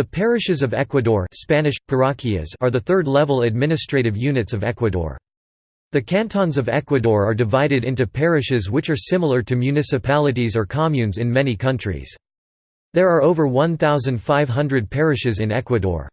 The parishes of Ecuador Spanish, parroquias are the third-level administrative units of Ecuador. The cantons of Ecuador are divided into parishes which are similar to municipalities or communes in many countries. There are over 1,500 parishes in Ecuador.